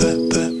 that, that.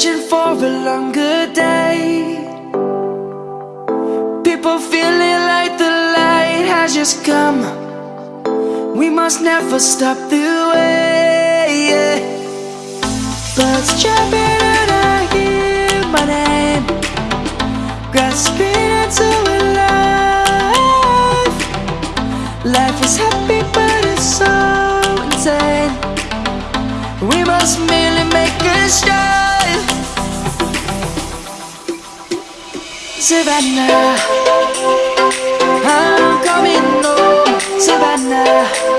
Searching for a longer day. People feeling like the light has just come. We must never stop the way Birds chirping and I hear my name Grasping into a life. Life is happy but it's so insane. We must merely make a start Savannah. I'm coming home oh, Savannah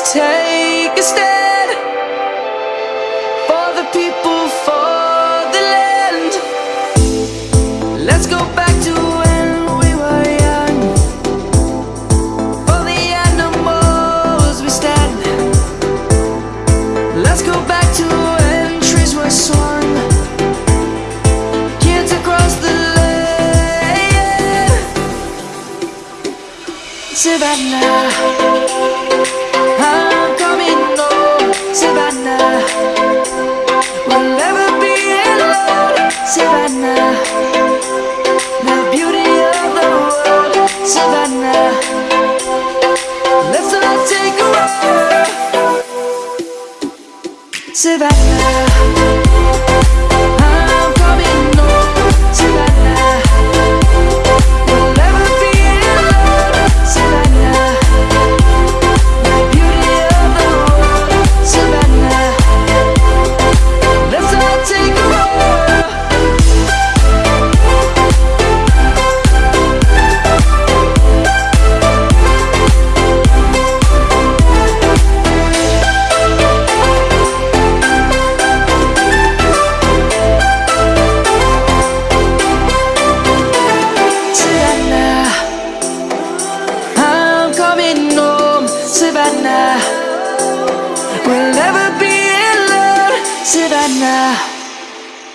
take a stand For the people, for the land. Let's go back to when we were young. For the animals we stand. Let's go back to when trees were Kids across the land. Savannah walk